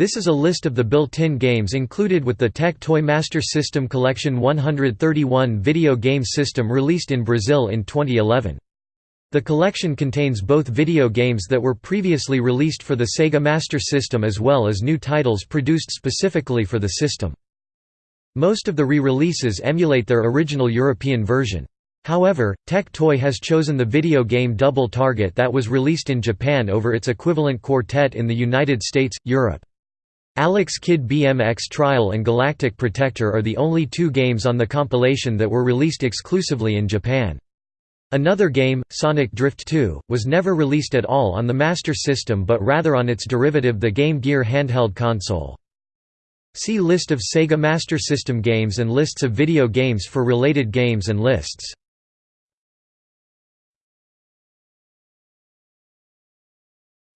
This is a list of the built-in games included with the Tectoy Master System Collection 131 video game system released in Brazil in 2011. The collection contains both video games that were previously released for the Sega Master System as well as new titles produced specifically for the system. Most of the re-releases emulate their original European version. However, Tectoy has chosen the video game Double Target that was released in Japan over its equivalent Quartet in the United States, Europe. Alex Kidd BMX Trial and Galactic Protector are the only two games on the compilation that were released exclusively in Japan. Another game, Sonic Drift 2, was never released at all on the Master System but rather on its derivative the Game Gear handheld console. See List of Sega Master System games and lists of video games for related games and lists.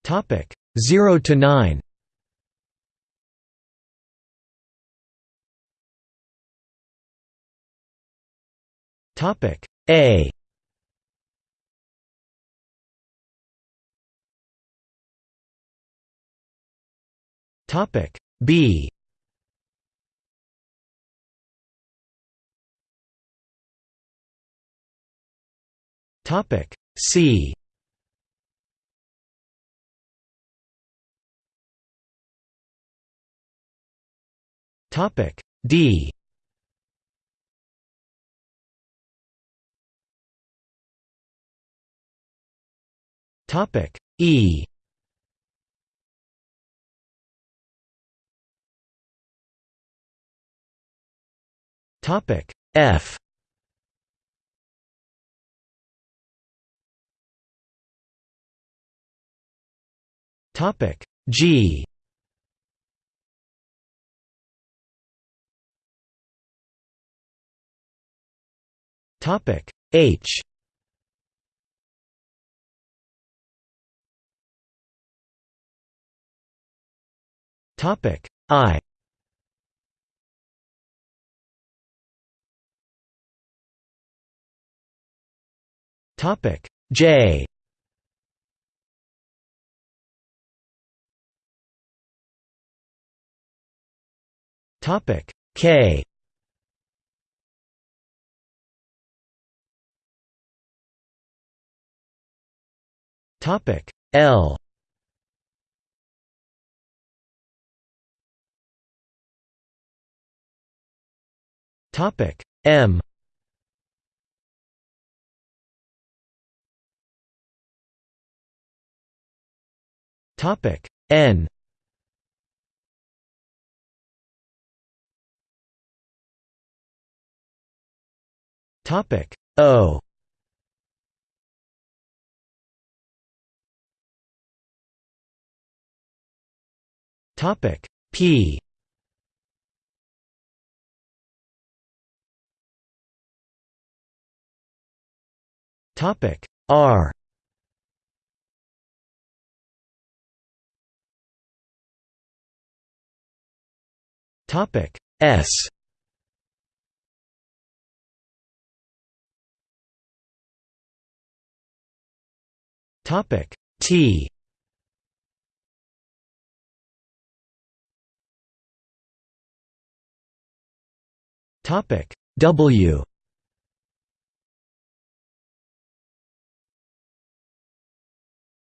Topic 0 to 9. Topic A. Topic B. Topic C. Topic D Topic E. Topic F. Topic G. Topic H Topic. I. Topic. J. Topic. K. Topic. L Topic. M. Topic. N. Topic. O. Topic. P Topic R. Topic S. Topic T. Topic W